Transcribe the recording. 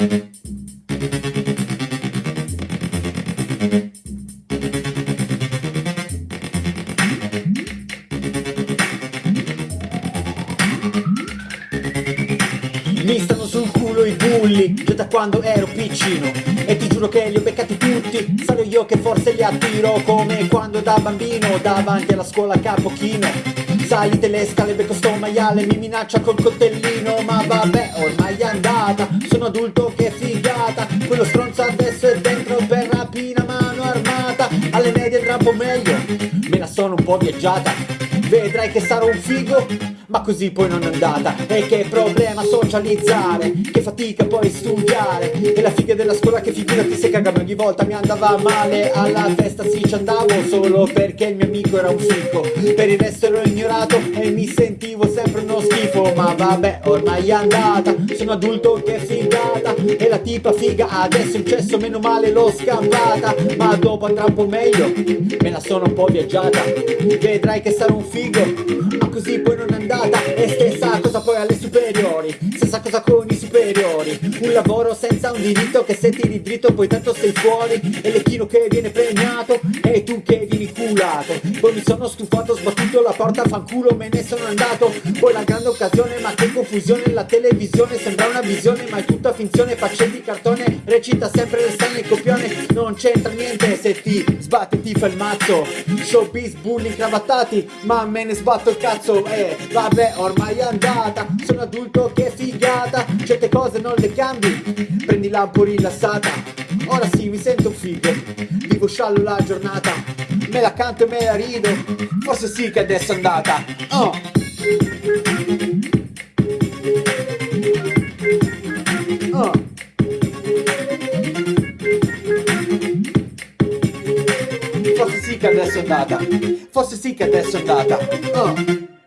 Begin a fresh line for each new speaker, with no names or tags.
Mi stanno sul culo i bulli Già da quando ero piccino. E ti giuro che li ho beccati tutti Sarò io che forse li attiro Come quando da bambino Davanti alla scuola capo chino Salite le scale, becco sto maiale Mi minaccia col coltellino Ma Quello stronzo adesso è dentro per rapina Mano armata. Alle medie andrà un po' meglio. Me la sono un po' viaggiata Vedrai che sarò un figo ma così poi non è andata. E che problema socializzare Che fatica poi studiare. E la figa della scuola che figurati se cagava ogni volta Mi andava male. Alla festa sì ci andavo Solo perché il mio amico era un fico Per il resto ero ignorato E mi sentivo sempre uno schifo. Ma vabbè ormai è andata Sono adulto che figata. E la tipa figa adesso in cesso meno male l'ho scampata. Ma dopo andrà un po' meglio Me la sono un po' viaggiata. Vedrai che sarò un figo Ma così poi non è andata. E stessa cosa poi alle superiori. I superiori. Un lavoro senza un diritto che se tiri dritto poi tanto sei fuori. E l'ecchino che viene premiato E tu che vieni culato. Poi mi sono stufato, sbattuto la porta, fanculo me ne sono andato. Poi la grande occasione, ma che confusione La televisione sembra una visione ma è tutta finzione di cartone, recita sempre le scene copione. Non c'entra niente se ti sbatti ti fa il mazzo. Showbiz, bulli, cravattati Ma me ne sbatto il cazzo. E eh, va vabbè ormai è andata. Sono adulto che figata cose non le cambi. Prendila un po' rilassata Ora sì mi sento figo. Vivo sciallo la giornata. Me la canto e me la rido. Forse sì che adesso è andata. Oh. Oh. Forse sì che adesso è andata. Forse sì che adesso è andata. Oh